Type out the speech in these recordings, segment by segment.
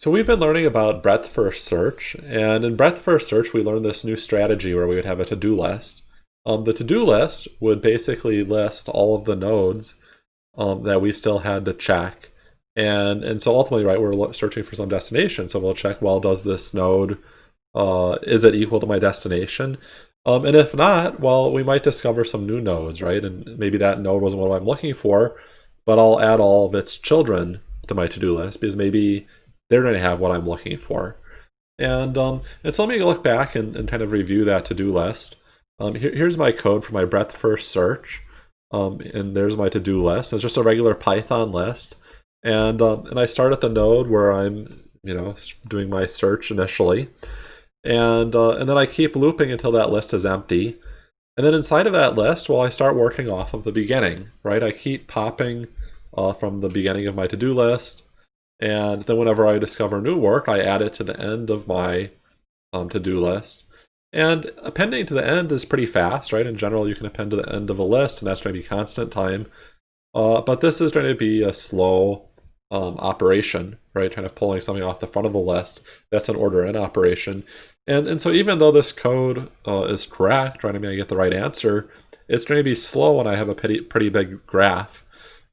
So we've been learning about breadth first search, and in breadth first search, we learned this new strategy where we would have a to-do list. Um, the to-do list would basically list all of the nodes um, that we still had to check. And, and so ultimately, right, we're searching for some destination. So we'll check, well, does this node, uh, is it equal to my destination? Um, and if not, well, we might discover some new nodes, right? And maybe that node wasn't what I'm looking for, but I'll add all of its children to my to-do list because maybe they're going to have what I'm looking for. And, um, and so let me look back and, and kind of review that to-do list. Um, here, here's my code for my breadth first search. Um, and there's my to-do list. It's just a regular Python list. And, um, and I start at the node where I'm, you know, doing my search initially. And, uh, and then I keep looping until that list is empty. And then inside of that list, well, I start working off of the beginning, right? I keep popping uh, from the beginning of my to-do list and then whenever I discover new work, I add it to the end of my um, to-do list. And appending to the end is pretty fast, right? In general, you can append to the end of a list, and that's going to be constant time. Uh, but this is going to be a slow um, operation, right? Kind of pulling something off the front of the list. That's an order n operation. And, and so even though this code uh, is correct, right, I mean, I get the right answer, it's going to be slow when I have a pretty, pretty big graph.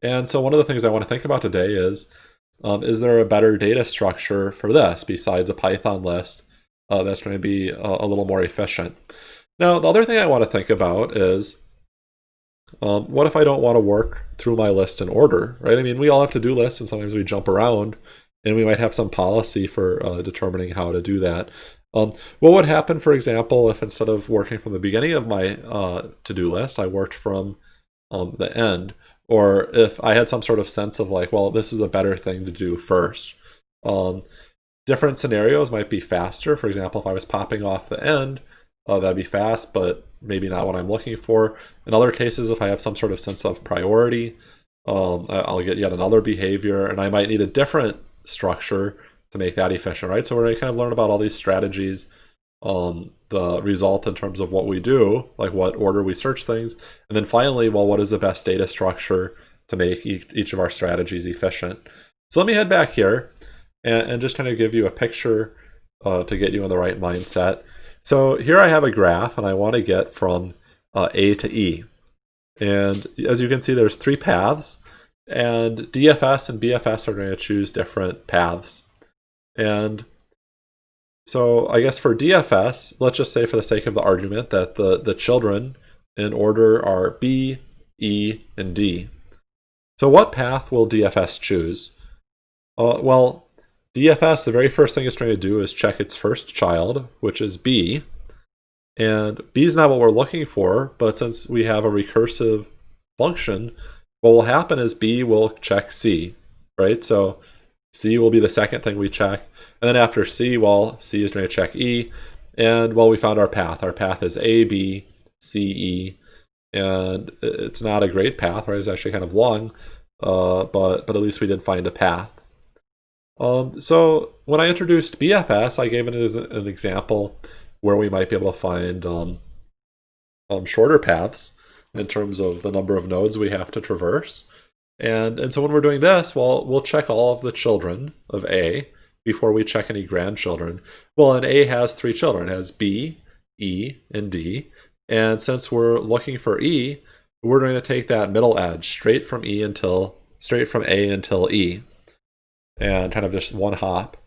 And so one of the things I want to think about today is, um, is there a better data structure for this besides a Python list uh, that's going to be a, a, little more efficient? Now, the other thing I want to think about is um, what if I don't want to work through my list in order, right? I mean, we all have to-do lists and sometimes we jump around and we might have some policy for uh, determining how to do that. Um, what would happen, for example, if instead of working from the beginning of my uh, to-do list, I worked from um, the end? Or if I had some sort of sense of like, well, this is a better thing to do first. Um, different scenarios might be faster. For example, if I was popping off the end, uh, that'd be fast, but maybe not what I'm looking for. In other cases, if I have some sort of sense of priority, um, I'll get yet another behavior, and I might need a different structure to make that efficient, right? So we're going to kind of learn about all these strategies um, the result in terms of what we do, like what order we search things. And then finally, well, what is the best data structure to make each, of our strategies efficient? So let me head back here and, and just kind of give you a picture uh, to get you in the right mindset. So here I have a graph and I want to get from uh, A to E. And as you can see, there's three paths and DFS and BFS are going to choose different paths. And so I guess for DFS, let's just say for the sake of the argument that the, the children in order are B, E, and D. So what path will DFS choose? Uh, well, DFS, the very first thing it's trying to do is check its first child, which is B. And B is not what we're looking for, but since we have a recursive function, what will happen is B will check C, right? So C will be the second thing we check. And then after C, well, C is going to check E. And well, we found our path. Our path is A, B, C, E. And it's not a great path, right? It's actually kind of long, uh, but, but at least we did find a path. Um, so when I introduced BFS, I gave it as an example where we might be able to find um, um, shorter paths in terms of the number of nodes we have to traverse. And, and so when we're doing this, well, we'll check all of the children of A before we check any grandchildren. Well, and A has three children. Has B, E, and D. And since we're looking for E, we're going to take that middle edge straight from E until, straight from A until E. And kind of just one hop.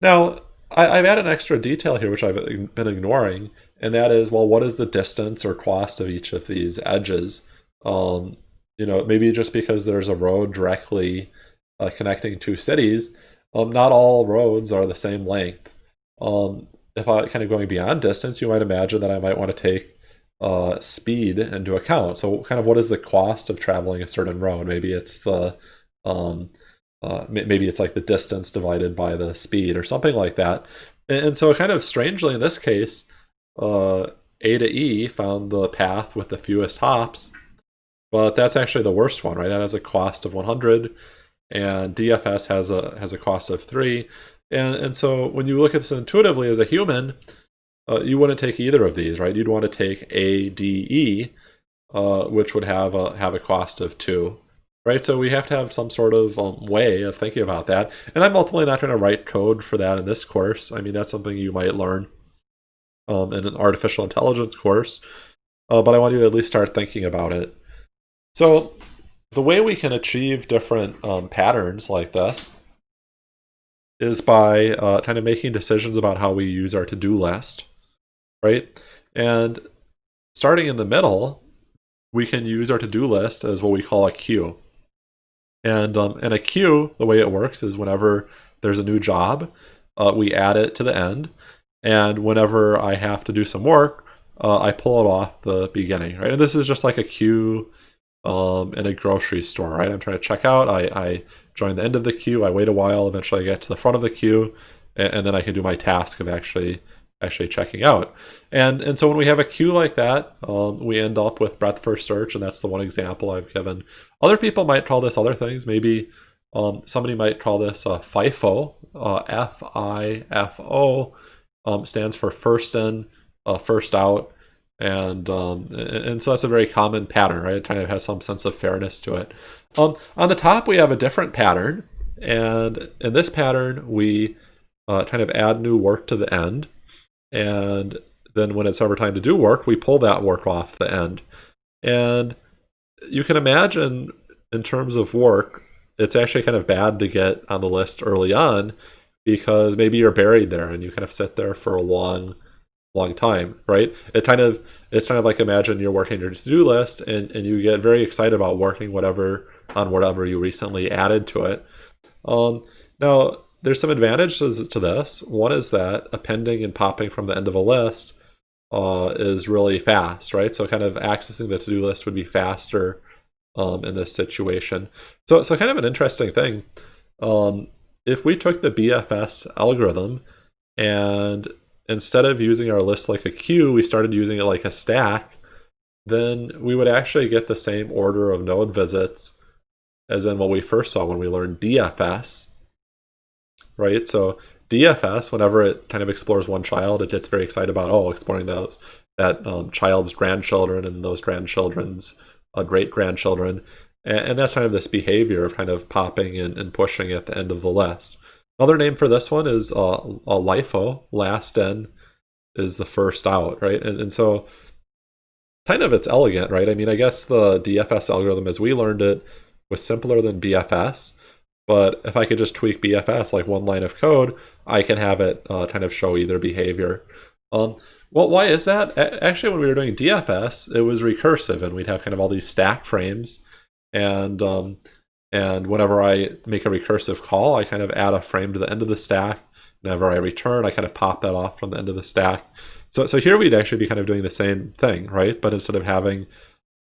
Now, I, have added an extra detail here, which I've been ignoring, and that is, well, what is the distance or cost of each of these edges? Um, you know, maybe just because there's a road directly uh, connecting two cities, um, not all roads are the same length. Um, if I kind of going beyond distance, you might imagine that I might want to take uh, speed into account. So kind of what is the cost of traveling a certain road? Maybe it's the, um, uh, maybe it's like the distance divided by the speed or something like that. And, and so kind of strangely in this case, uh, A to E found the path with the fewest hops but that's actually the worst one, right? That has a cost of 100, and DFS has a has a cost of three. And and so when you look at this intuitively as a human, uh, you wouldn't take either of these, right? You'd want to take A, D, E, uh, which would have a have a cost of two. right? So we have to have some sort of um, way of thinking about that. And I'm ultimately not trying to write code for that in this course. I mean, that's something you might learn um, in an artificial intelligence course, uh, but I want you to at least start thinking about it. So the way we can achieve different um, patterns like this is by uh, kind of making decisions about how we use our to-do list, right? And starting in the middle, we can use our to-do list as what we call a queue. And um, in a queue, the way it works is whenever there's a new job, uh, we add it to the end. And whenever I have to do some work, uh, I pull it off the beginning, right? And this is just like a queue um, in a grocery store, right? I'm trying to check out. I, I join the end of the queue. I wait a while. Eventually, I get to the front of the queue, and, and then I can do my task of actually actually checking out. And and so when we have a queue like that, um, we end up with breadth first search, and that's the one example I've given. Other people might call this other things. Maybe um, somebody might call this uh, FIFO. Uh, F-I-F-O um, stands for first in, uh, first out. And, um, and so that's a very common pattern, right? It kind of has some sense of fairness to it. Um, on the top, we have a different pattern. And in this pattern, we uh, kind of add new work to the end. And then when it's ever time to do work, we pull that work off the end. And you can imagine in terms of work, it's actually kind of bad to get on the list early on because maybe you're buried there and you kind of sit there for a long long time right? It kind of it's kind of like imagine you're working your to-do list and and you get very excited about working whatever on whatever you recently added to it. Um now there's some advantages to this. One is that appending and popping from the end of a list uh, is really fast right? So kind of accessing the to-do list would be faster um, in this situation. So so kind of an interesting thing um, if we took the BFS algorithm and instead of using our list like a queue, we started using it like a stack, then we would actually get the same order of node visits as in what we first saw when we learned DFS, right? So DFS, whenever it kind of explores one child, it gets very excited about, oh, exploring those that um, child's grandchildren and those grandchildren's uh, great-grandchildren. And, and, that's kind of this behavior of kind of popping and, and pushing at the end of the list. Another name for this one is uh, a LIFO, last in is the first out, right? And, and so kind of it's elegant, right? I mean, I guess the DFS algorithm as we learned it was simpler than BFS, but if I could just tweak BFS like one line of code, I can have it uh, kind of show either behavior. Um, well, why is that? Actually, when we were doing DFS, it was recursive, and we'd have kind of all these stack frames, and um, and whenever I make a recursive call, I kind of add a frame to the end of the stack. Whenever I return, I kind of pop that off from the end of the stack. So, so here we'd actually be kind of doing the same thing, right? But instead of having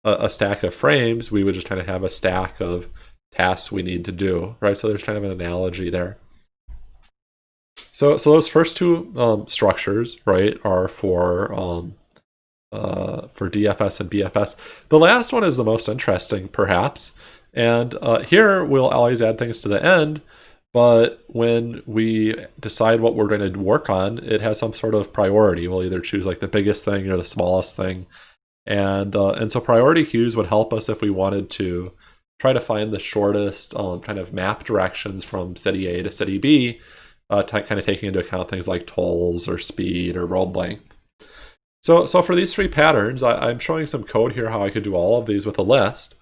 a, a stack of frames, we would just kind of have a stack of tasks we need to do, right? So there's kind of an analogy there. So, so those first two um, structures, right, are for um, uh, for DFS and BFS. The last one is the most interesting, perhaps. And uh, here we'll always add things to the end, but when we decide what we're going to work on, it has some sort of priority. We'll either choose like the biggest thing or the smallest thing. And, uh, and so priority queues would help us if we wanted to try to find the shortest um, kind of map directions from city A to city B, uh, kind of taking into account things like tolls or speed or road length. So, so for these three patterns, I, am showing some code here how I could do all of these with a list.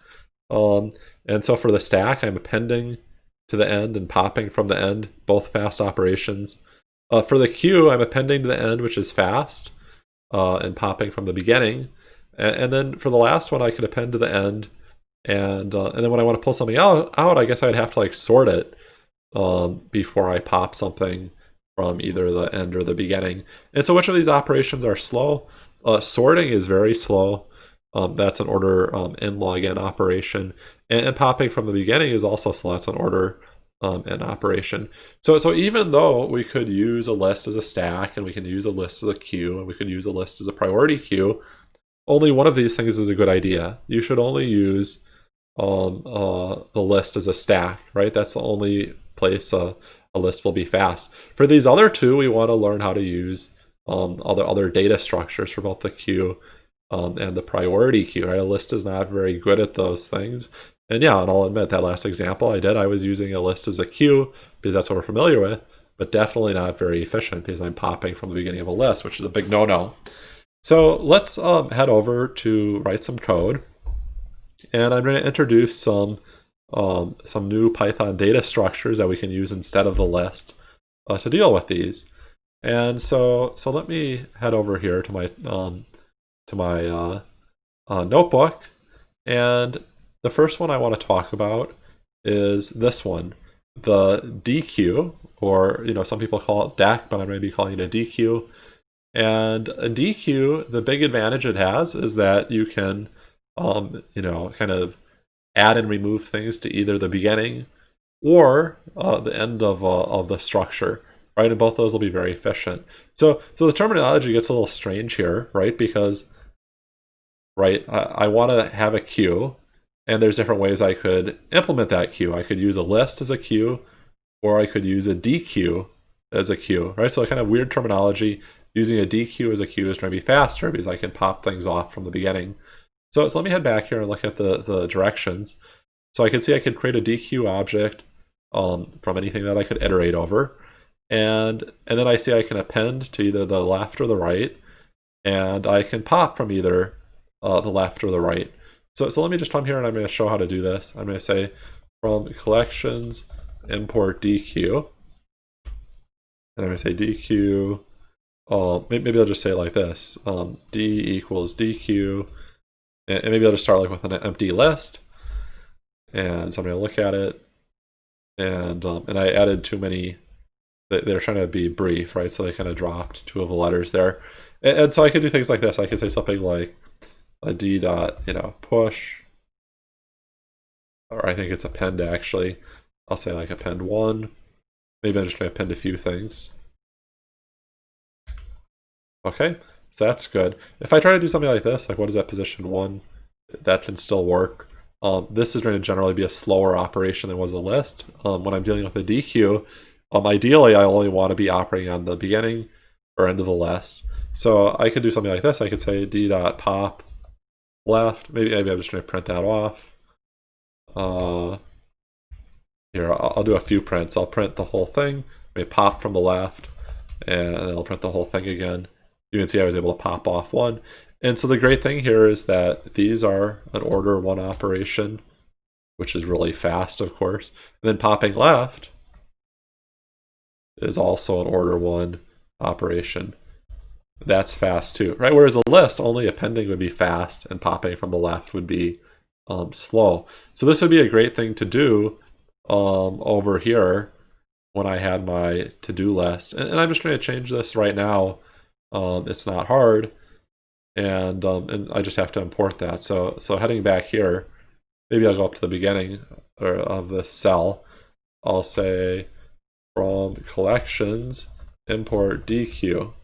Um, and so for the stack, I'm appending to the end and popping from the end, both fast operations. Uh, for the queue, I'm appending to the end, which is fast, uh, and popping from the beginning. And, and, then for the last one, I could append to the end. And, uh, and then when I want to pull something out, out, I guess I'd have to like sort it um, before I pop something from either the end or the beginning. And so which of these operations are slow? Uh, sorting is very slow. Um, that's an order um, in log n operation. And, and, popping from the beginning is also so that's an order um, n operation. So, so even though we could use a list as a stack and we can use a list as a queue and we could use a list as a priority queue, only one of these things is a good idea. You should only use um, uh, the list as a stack, right? That's the only place a, a list will be fast. For these other two, we want to learn how to use um, other, other data structures for both the queue um, and the priority queue, right? A list is not very good at those things. And yeah, and I'll admit that last example I did, I was using a list as a queue because that's what we're familiar with, but definitely not very efficient because I'm popping from the beginning of a list, which is a big no-no. So let's um, head over to write some code. And I'm going to introduce some um, some new Python data structures that we can use instead of the list uh, to deal with these. And so so let me head over here to my um, to my uh, uh, notebook. And the first one I want to talk about is this one, the DQ, or you know some people call it DAC, but I'm going to be calling it a DQ. And a DQ, the big advantage it has is that you can, um, you know, kind of add and remove things to either the beginning or uh, the end of, uh, of the structure, right? And both those will be very efficient. So, so the terminology gets a little strange here, right? Because, right, I, I want to have a queue, and there's different ways I could implement that queue. I could use a list as a queue, or I could use a deque as a queue, right? So kind of weird terminology. Using a deque as a queue is going to be faster because I can pop things off from the beginning. So, so let me head back here and look at the, the directions. So I can see I could create a deque object um, from anything that I could iterate over. And, and then I see I can append to either the left or the right. And I can pop from either uh, the left or the right. So, so let me just come here and I'm going to show how to do this. I'm going to say from collections import deque. And I'm going to say deque, Uh, maybe I'll just say it like this. Um, D equals deque and, maybe I'll just start like with an empty list. And so I'm going to look at it. And, um, and I added too many, they're trying to be brief, right? So they kind of dropped two of the letters there. And, and so I could do things like this. I could say something like a d dot, you know, push, or I think it's append actually. I'll say like append one. Maybe I'm just to append a few things. Okay, so that's good. If I try to do something like this, like what is that position one, that can still work. Um, this is going to generally be a slower operation than was a list. Um, when I'm dealing with a deque, um, ideally I only want to be operating on the beginning or end of the list. So I could do something like this. I could say d dot pop left. Maybe, maybe I'm just going to print that off. Uh, here, I'll, I'll, do a few prints. I'll print the whole thing. Maybe pop from the left, and then I'll print the whole thing again you can see I was able to pop off one. And so the great thing here is that these are an order one operation, which is really fast, of course. And then popping left is also an order one operation. That's fast too, right? Whereas a list, only appending would be fast and popping from the left would be um, slow. So this would be a great thing to do um, over here when I had my to-do list. And, and I'm just going to change this right now um, it's not hard, and um, and I just have to import that. So so heading back here, maybe I'll go up to the beginning of the cell. I'll say from collections import deque.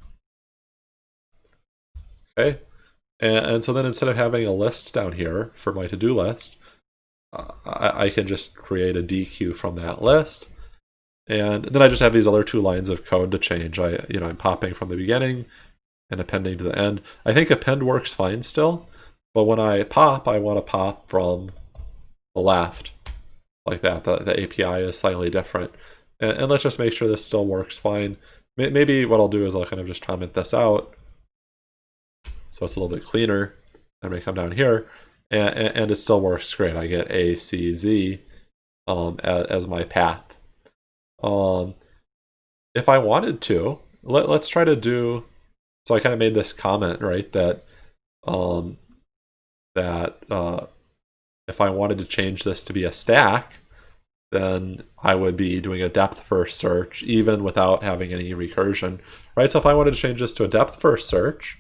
Okay, and, and so then instead of having a list down here for my to-do list, uh, I, I can just create a deque from that list. And then I just have these other two lines of code to change. I, you know, I'm popping from the beginning and appending to the end. I think append works fine still, but when I pop, I want to pop from the left, like that. The, the API is slightly different. And, and let's just make sure this still works fine. Maybe what I'll do is I'll kind of just comment this out it's a little bit cleaner. Going to come down here, and, and, it still works great. I get A, C, Z um, as, as my path. Um, if I wanted to, let, let's try to do, so I kind of made this comment, right, that, um, that uh, if I wanted to change this to be a stack, then I would be doing a depth first search even without having any recursion, right? So if I wanted to change this to a depth first search,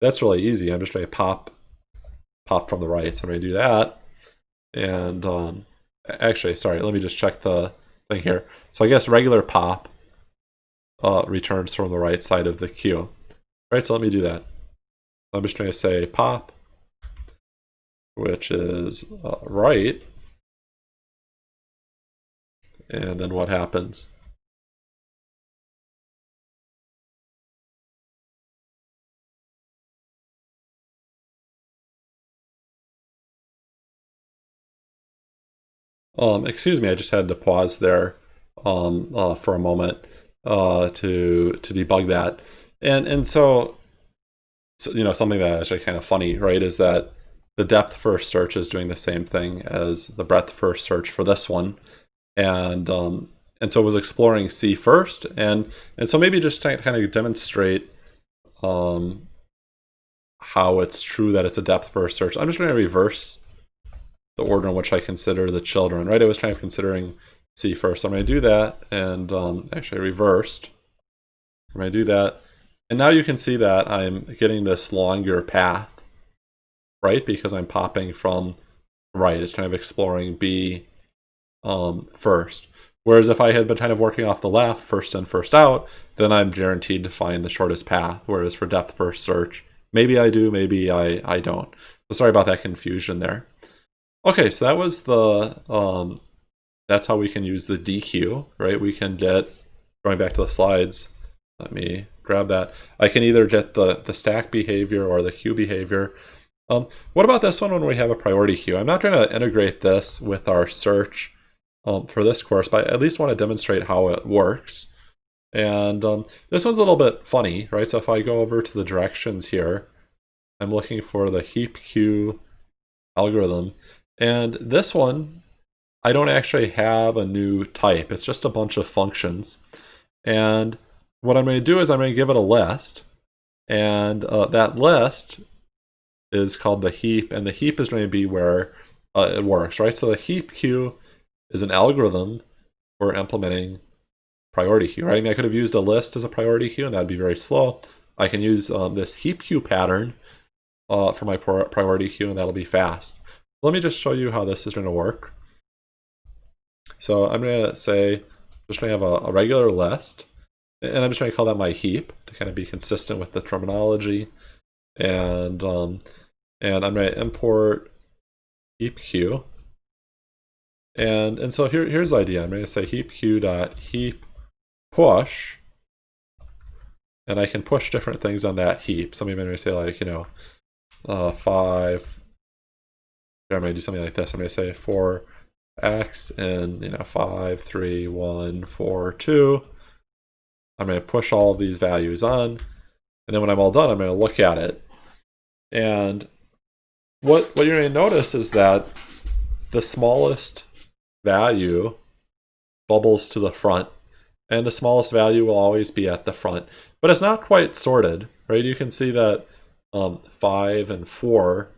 that's really easy. I'm just going to pop pop from the right. So I'm going to do that. And um, actually, sorry, let me just check the thing here. So I guess regular pop uh, returns from the right side of the queue. Right, so let me do that. I'm just going to say pop, which is uh, right. And then what happens? Um, excuse me, I just had to pause there um, uh, for a moment uh, to to debug that. And and so, so, you know, something that is actually kind of funny, right, is that the depth first search is doing the same thing as the breadth first search for this one. And um, and so it was exploring C first. And and so maybe just to kind of demonstrate um, how it's true that it's a depth first search. I'm just going to reverse the order in which I consider the children, right? I was trying of considering C first. So I'm going to do that, and um, actually I reversed. I'm going to do that, and now you can see that I'm getting this longer path, right? Because I'm popping from right. It's kind of exploring B um, first. Whereas if I had been kind of working off the left, first in, first out, then I'm guaranteed to find the shortest path. Whereas for depth first search, maybe I do, maybe I, I don't. So sorry about that confusion there. Okay, so that was the, um, that's how we can use the deque, right? We can get, going back to the slides, let me grab that. I can either get the, the stack behavior or the queue behavior. Um, what about this one when we have a priority queue? I'm not trying to integrate this with our search um, for this course, but I at least want to demonstrate how it works. And um, this one's a little bit funny, right? So if I go over to the directions here, I'm looking for the heap queue algorithm. And this one, I don't actually have a new type. It's just a bunch of functions. And what I'm going to do is I'm going to give it a list. And uh, that list is called the heap. And the heap is going to be where uh, it works, right? So the heap queue is an algorithm for implementing priority queue, right? I mean, I could have used a list as a priority queue, and that'd be very slow. I can use um, this heap queue pattern uh, for my priority queue, and that'll be fast. Let me just show you how this is going to work. So I'm going to say, I'm just going to have a, a regular list, and I'm just going to call that my heap to kind of be consistent with the terminology. And um, and I'm going to import heap queue. And and so here here's the idea. I'm going to say heap queue dot heap push, and I can push different things on that heap. So maybe I'm going to say like you know uh, five. I'm going to do something like this. I'm going to say for x and you know five, three, one, four, two. I'm going to push all of these values on, and then when I'm all done, I'm going to look at it. And what what you're going to notice is that the smallest value bubbles to the front and the smallest value will always be at the front. But it's not quite sorted, right? You can see that um, 5 and 4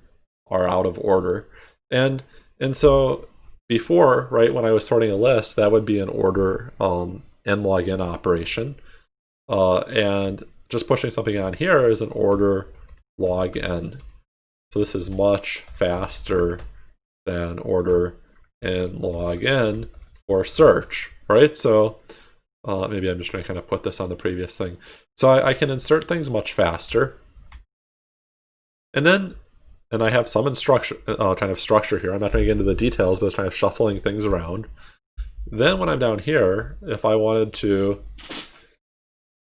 are out of order. And and so before, right, when I was sorting a list, that would be an order um, n log n operation. Uh, and just pushing something on here is an order log n. So this is much faster than order n log n for search, right? So uh, maybe I'm just going to kind of put this on the previous thing. So I, I can insert things much faster. And then, and I have some instruction, uh, kind of structure here. I'm not going to get into the details, but it's kind of shuffling things around. Then when I'm down here, if I wanted to,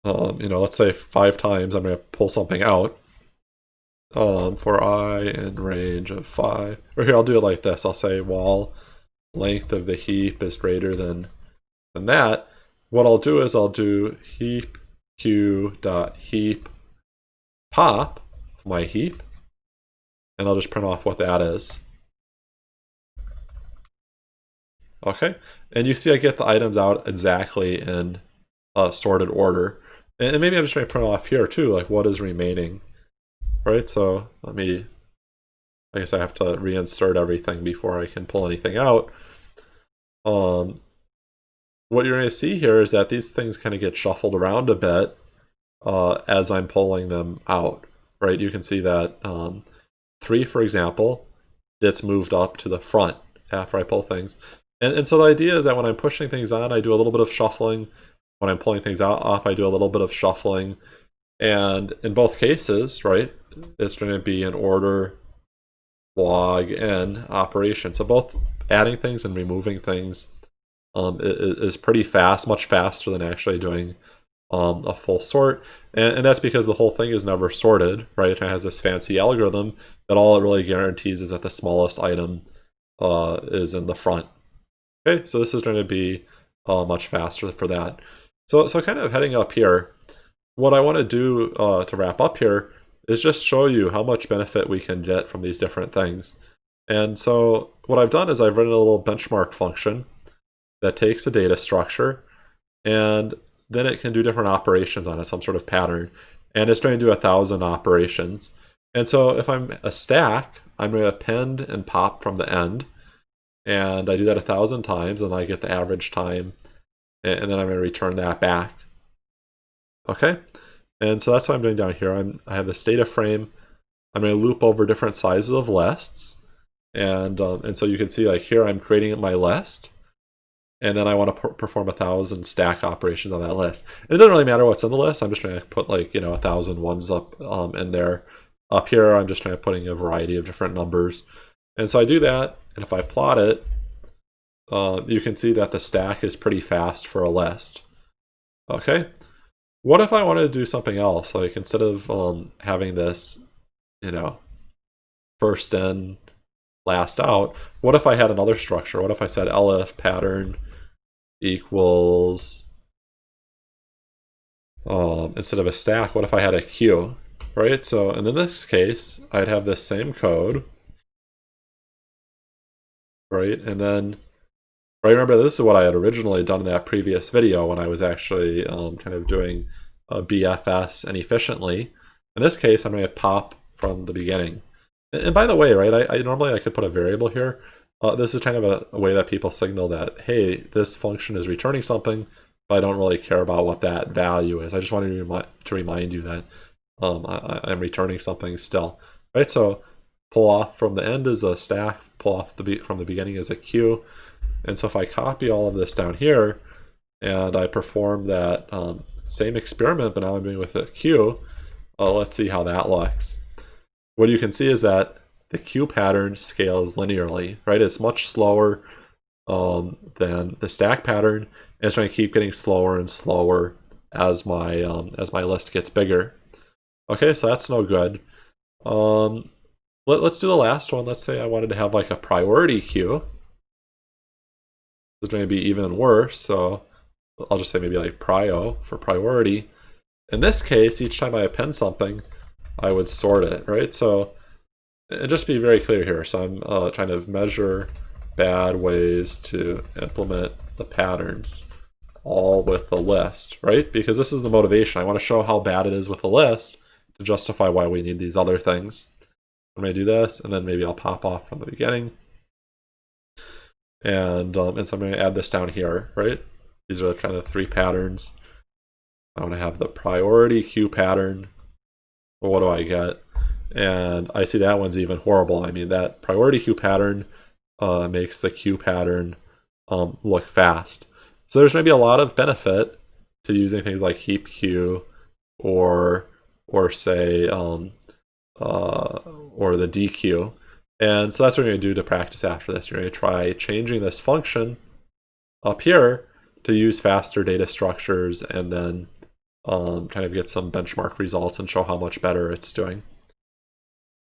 um, you know, let's say five times, I'm going to pull something out um, for i in range of five. Or here, I'll do it like this. I'll say while length of the heap is greater than, than that, what I'll do is I'll do heap q dot heap pop my heap, and I'll just print off what that is. Okay, and you see I get the items out exactly in a sorted order. And maybe I'm just going to print off here too, like what is remaining. Right, so let me, I guess I have to reinsert everything before I can pull anything out. Um, what you're going to see here is that these things kind of get shuffled around a bit uh, as I'm pulling them out, right? You can see that um, 3, for example, gets moved up to the front after I pull things. And, and so the idea is that when I'm pushing things on, I do a little bit of shuffling. When I'm pulling things out off, I do a little bit of shuffling. And in both cases, right, it's going to be an order log n operation. So both adding things and removing things um, is, pretty fast, much faster than actually doing um, a full sort. And, and, that's because the whole thing is never sorted, right? It has this fancy algorithm that all it really guarantees is that the smallest item uh, is in the front. Okay, so this is going to be uh, much faster for that. So, so kind of heading up here, what I want to do uh, to wrap up here is just show you how much benefit we can get from these different things. And so what I've done is I've written a little benchmark function that takes a data structure and then it can do different operations on it, some sort of pattern. And it's trying to do a thousand operations. And so if I'm a stack, I'm going to append and pop from the end. And I do that a thousand times and I get the average time. And then I'm going to return that back. Okay? And so that's what I'm doing down here. I'm, I have this data frame. I'm going to loop over different sizes of lists. And, um, and so you can see like here I'm creating my list and then I want to perform a thousand stack operations on that list. And it doesn't really matter what's in the list. I'm just trying to put like, you know, a thousand ones up um, in there. Up here, I'm just trying to putting a variety of different numbers. And so I do that, and if I plot it, uh, you can see that the stack is pretty fast for a list. Okay, what if I wanted to do something else? Like instead of um, having this, you know, first in, last out, what if I had another structure? What if I said elif pattern equals, um, instead of a stack, what if I had a queue, right? So, and in this case, I'd have the same code, right? And then, right, remember this is what I had originally done in that previous video when I was actually um, kind of doing a BFS and efficiently. In this case, I'm going to pop from the beginning. And by the way, right, I, I normally I could put a variable here, uh, this is kind of a, a, way that people signal that, hey, this function is returning something, but I don't really care about what that value is. I just wanted to, remi to remind you that um, I, am returning something still. Right, so pull off from the end is a stack, pull off the from the beginning is a queue. And so if I copy all of this down here, and I perform that um, same experiment, but now I'm doing with a queue, uh, let's see how that looks. What you can see is that the queue pattern scales linearly, right? It's much slower um, than the stack pattern. And it's going to keep getting slower and slower as my um, as my list gets bigger. Okay, so that's no good. Um, let, us do the last one. Let's say I wanted to have like a priority queue. It's going to be even worse. So I'll just say maybe like prio for priority. In this case, each time I append something, I would sort it, right? So and just be very clear here. So I'm uh, trying to measure bad ways to implement the patterns all with the list, right? Because this is the motivation. I want to show how bad it is with the list to justify why we need these other things. I'm going to do this, and then maybe I'll pop off from the beginning. And, um, and so I'm going to add this down here, right? These are kind of three patterns. I want to have the priority queue pattern. Well, what do I get? And I see that one's even horrible. I mean, that priority queue pattern uh, makes the queue pattern um, look fast. So there's going to be a lot of benefit to using things like heap queue or or say um, uh, or the deque. And so that's what we're going to do to practice after this. You're going to try changing this function up here to use faster data structures and then um, kind of get some benchmark results and show how much better it's doing.